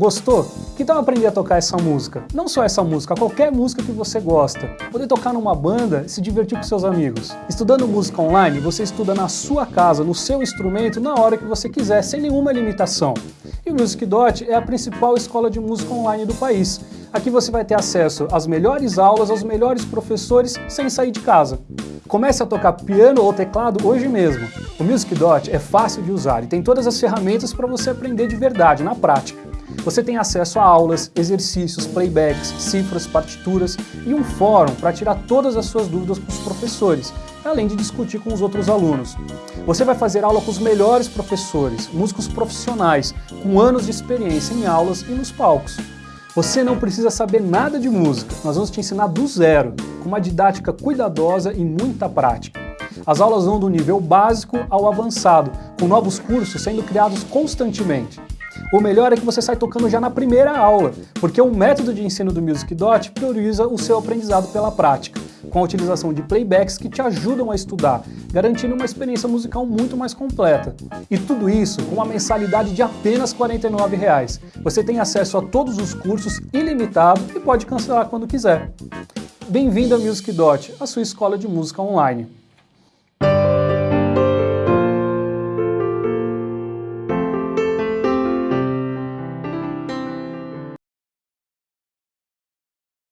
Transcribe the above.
Gostou? Que tal aprender a tocar essa música? Não só essa música, qualquer música que você gosta. Poder tocar numa banda e se divertir com seus amigos. Estudando música online, você estuda na sua casa, no seu instrumento, na hora que você quiser, sem nenhuma limitação. E o Music Dot é a principal escola de música online do país. Aqui você vai ter acesso às melhores aulas, aos melhores professores, sem sair de casa. Comece a tocar piano ou teclado hoje mesmo. O Music Dot é fácil de usar e tem todas as ferramentas para você aprender de verdade, na prática. Você tem acesso a aulas, exercícios, playbacks, cifras, partituras e um fórum para tirar todas as suas dúvidas com os professores, além de discutir com os outros alunos. Você vai fazer aula com os melhores professores, músicos profissionais, com anos de experiência em aulas e nos palcos. Você não precisa saber nada de música, nós vamos te ensinar do zero, com uma didática cuidadosa e muita prática. As aulas vão do nível básico ao avançado, com novos cursos sendo criados constantemente. O melhor é que você sai tocando já na primeira aula, porque o método de ensino do Music Dot prioriza o seu aprendizado pela prática, com a utilização de playbacks que te ajudam a estudar, garantindo uma experiência musical muito mais completa. E tudo isso com uma mensalidade de apenas 49 reais. Você tem acesso a todos os cursos ilimitado e pode cancelar quando quiser. Bem-vindo a Music Dot, a sua escola de música online.